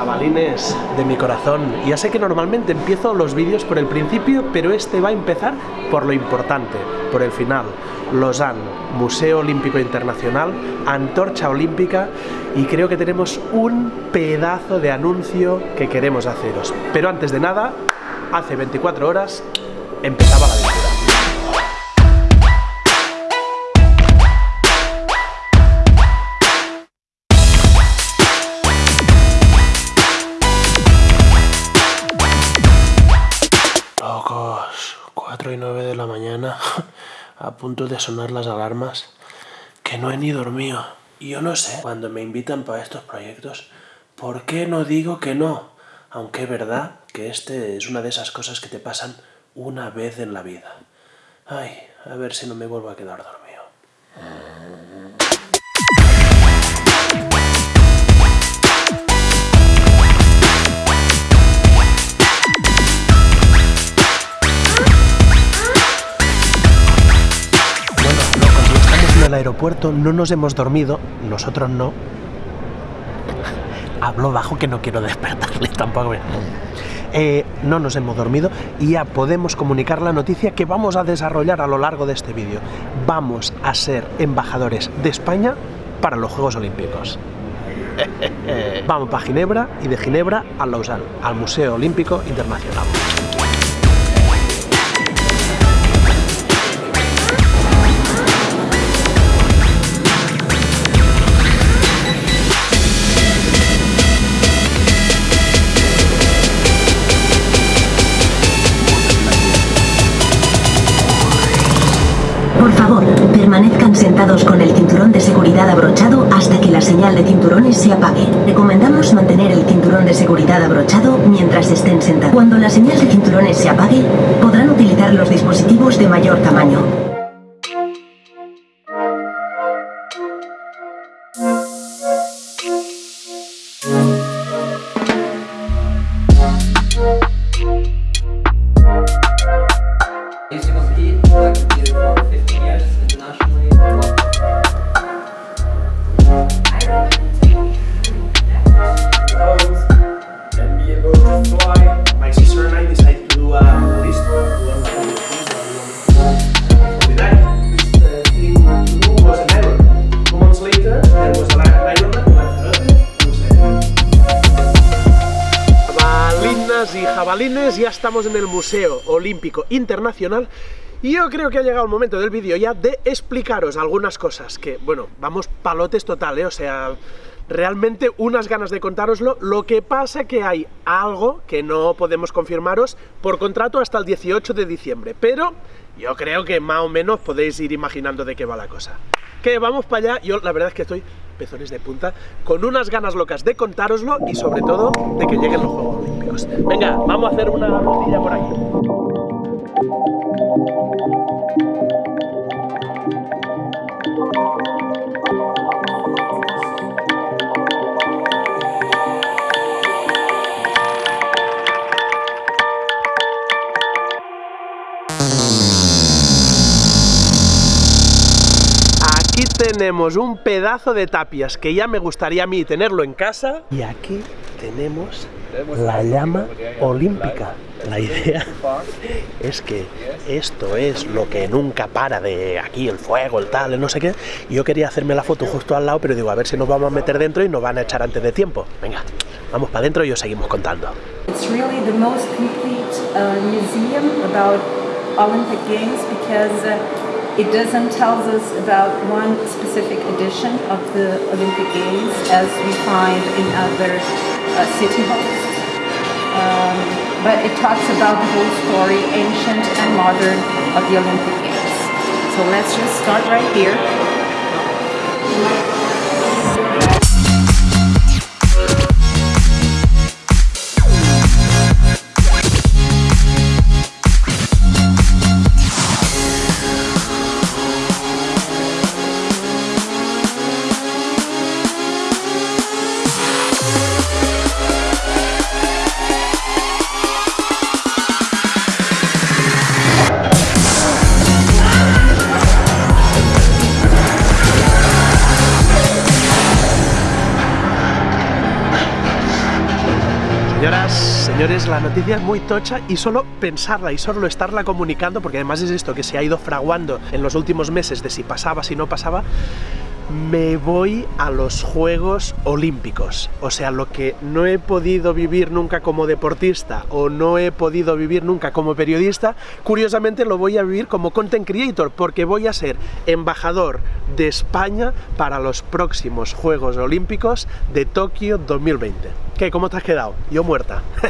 jabalines de mi corazón. Ya sé que normalmente empiezo los vídeos por el principio, pero este va a empezar por lo importante, por el final. Lausanne, Museo Olímpico Internacional, Antorcha Olímpica y creo que tenemos un pedazo de anuncio que queremos haceros. Pero antes de nada, hace 24 horas empezaba la aventura. 4 y 9 de la mañana, a punto de sonar las alarmas, que no he ni dormido. Y yo no sé, cuando me invitan para estos proyectos, ¿por qué no digo que no? Aunque es verdad que este es una de esas cosas que te pasan una vez en la vida. Ay, a ver si no me vuelvo a quedar dormido. Aeropuerto, no nos hemos dormido, nosotros no. Hablo bajo que no quiero despertarle tampoco. Eh, no nos hemos dormido y ya podemos comunicar la noticia que vamos a desarrollar a lo largo de este vídeo. Vamos a ser embajadores de España para los Juegos Olímpicos. Vamos para Ginebra y de Ginebra a Lausanne, al Museo Olímpico Internacional. Permanezcan sentados con el cinturón de seguridad abrochado hasta que la señal de cinturones se apague. Recomendamos mantener el cinturón de seguridad abrochado mientras estén sentados. Cuando la señal de cinturones se apague, podrán utilizar los dispositivos de mayor tamaño. Be able to fly. My sister and I decided to do a list to learn how to do things. With that, this thing to do was an Ironman. Two months later, there was an Ironman, Lanzarote, Jabalinas y jabalines, ya estamos en el Museo Olímpico Internacional y yo creo que ha llegado el momento del vídeo ya de explicaros algunas cosas que, bueno, vamos palotes total, ¿eh? o sea, realmente unas ganas de contároslo, lo que pasa que hay algo que no podemos confirmaros por contrato hasta el 18 de diciembre, pero yo creo que más o menos podéis ir imaginando de qué va la cosa. Que vamos para allá, yo la verdad es que estoy pezones de punta, con unas ganas locas de contároslo y sobre todo de que lleguen los Juegos Olímpicos. Venga, vamos a hacer una rondilla por aquí. Tenemos un pedazo de tapias que ya me gustaría a mí tenerlo en casa. Y aquí tenemos la llama olímpica. La idea es que esto es lo que nunca para de aquí, el fuego, el tal, el no sé qué. Yo quería hacerme la foto justo al lado, pero digo, a ver si nos vamos a meter dentro y nos van a echar antes de tiempo. Venga, vamos para adentro y os seguimos contando. It's really the most complete uh, museum about Olympic Games because uh, it doesn't tell us about one specific edition of the Olympic Games as we find in other uh, city halls. Um, but it talks about the whole story, ancient and modern, of the Olympic Games. So let's just start right here. Señores, la noticia es muy tocha y solo pensarla y solo estarla comunicando, porque además es esto que se ha ido fraguando en los últimos meses de si pasaba, si no pasaba, me voy a los Juegos Olímpicos. O sea, lo que no he podido vivir nunca como deportista o no he podido vivir nunca como periodista, curiosamente lo voy a vivir como content creator, porque voy a ser embajador de España para los próximos Juegos Olímpicos de Tokio 2020. ¿Qué? ¿Cómo te has quedado? Yo muerta.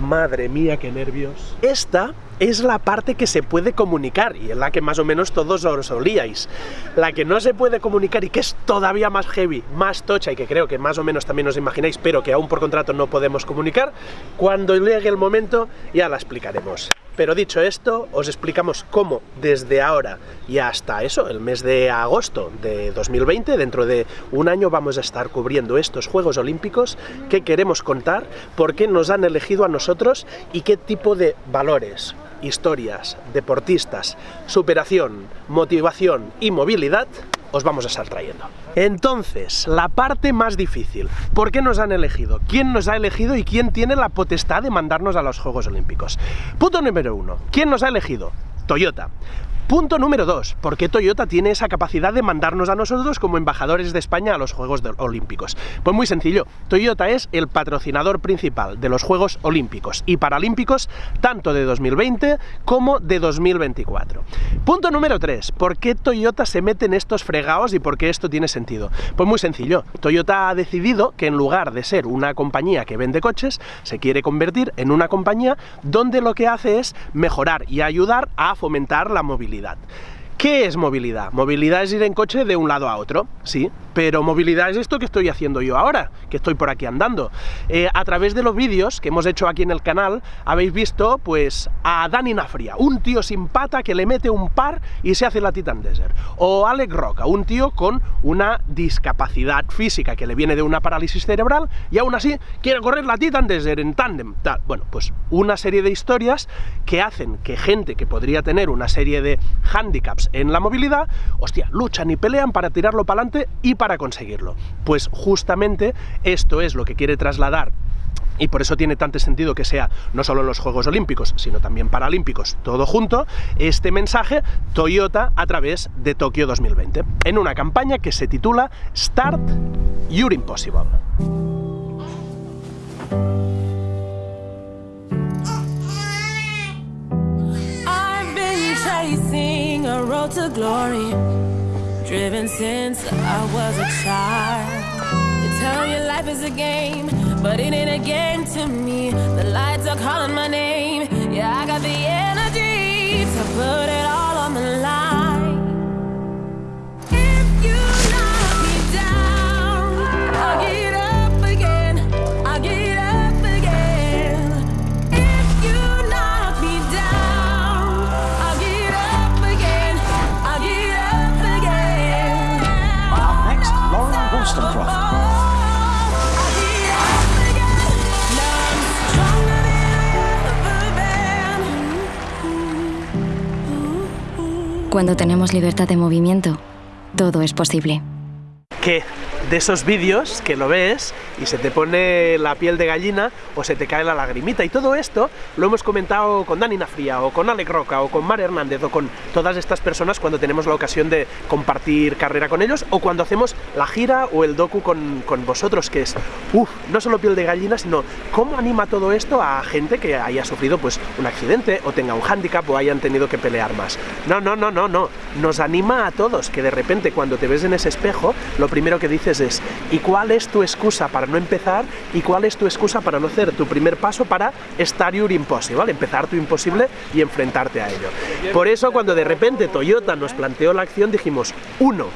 Madre mía, qué nervios. Esta es la parte que se puede comunicar y es la que más o menos todos os olíais. La que no se puede comunicar y que es todavía más heavy, más tocha y que creo que más o menos también os imagináis, pero que aún por contrato no podemos comunicar, cuando llegue el momento ya la explicaremos. Pero dicho esto, os explicamos cómo desde ahora y hasta eso, el mes de agosto de 2020, dentro de un año vamos a estar cubriendo estos Juegos Olímpicos, qué queremos contar, por qué nos han elegido a nosotros y qué tipo de valores, historias, deportistas, superación, motivación y movilidad os vamos a estar trayendo. Entonces, la parte más difícil. ¿Por qué nos han elegido? ¿Quién nos ha elegido y quién tiene la potestad de mandarnos a los Juegos Olímpicos? Punto número uno. ¿Quién nos ha elegido? Toyota. Punto número 2. ¿Por qué Toyota tiene esa capacidad de mandarnos a nosotros como embajadores de España a los Juegos Olímpicos? Pues muy sencillo. Toyota es el patrocinador principal de los Juegos Olímpicos y Paralímpicos tanto de 2020 como de 2024. Punto número 3. ¿Por qué Toyota se mete en estos fregados y por qué esto tiene sentido? Pues muy sencillo. Toyota ha decidido que en lugar de ser una compañía que vende coches, se quiere convertir en una compañía donde lo que hace es mejorar y ayudar a fomentar la movilidad calidad. ¿Qué es movilidad? Movilidad es ir en coche de un lado a otro, sí, pero movilidad es esto que estoy haciendo yo ahora, que estoy por aquí andando. Eh, a través de los vídeos que hemos hecho aquí en el canal, habéis visto pues a Dani Nafria, un tío sin pata que le mete un par y se hace la Titan Desert. O Alex Roca, un tío con una discapacidad física que le viene de una parálisis cerebral y aún así quiere correr la Titan Desert en tándem. Bueno, pues una serie de historias que hacen que gente que podría tener una serie de handicaps en la movilidad, hostia, luchan y pelean para tirarlo para adelante y para conseguirlo. Pues justamente esto es lo que quiere trasladar y por eso tiene tanto sentido que sea no solo en los Juegos Olímpicos, sino también Paralímpicos, todo junto, este mensaje Toyota a través de Tokio 2020, en una campaña que se titula Start Your Impossible. Driven since I was a child. They tell you life is a game, but it ain't a game to me. The lights are calling my name. Yeah, I got the energy to put it all Cuando tenemos libertad de movimiento, todo es posible. De esos vídeos que lo ves y se te pone la piel de gallina o se te cae la lagrimita. Y todo esto lo hemos comentado con Dani Nafria o con Alec Roca o con Mar Hernández o con todas estas personas cuando tenemos la ocasión de compartir carrera con ellos o cuando hacemos la gira o el docu con, con vosotros, que es, uff, no solo piel de gallina, sino cómo anima todo esto a gente que haya sufrido pues un accidente o tenga un hándicap o hayan tenido que pelear más. No, no, no, no, no. Nos anima a todos que de repente cuando te ves en ese espejo, lo primero que dices ¿y cuál es tu excusa para no empezar? ¿Y cuál es tu excusa para no hacer tu primer paso para estar your impossible, empezar tu imposible y enfrentarte a ello? Por eso cuando de repente Toyota nos planteó la acción dijimos, uno,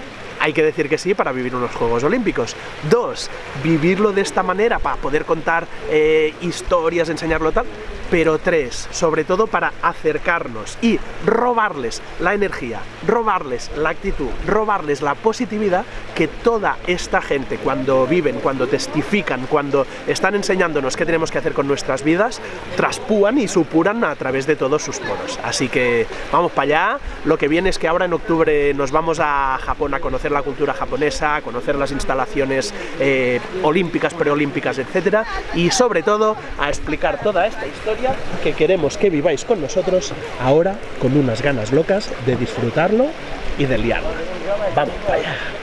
hay que decir que sí para vivir unos Juegos Olímpicos. Dos, vivirlo de esta manera para poder contar eh, historias, enseñarlo tal, pero tres, sobre todo para acercarnos y robarles la energía, robarles la actitud, robarles la positividad que toda esta gente cuando viven, cuando testifican, cuando están enseñándonos qué tenemos que hacer con nuestras vidas, traspúan y supuran a través de todos sus poros. Así que vamos para allá, lo que viene es que ahora en octubre nos vamos a Japón a conocer la cultura japonesa, a conocer las instalaciones eh, olímpicas, preolímpicas, etcétera, y sobre todo a explicar toda esta historia que queremos que viváis con nosotros ahora con unas ganas locas de disfrutarlo y de liarla. Vamos allá.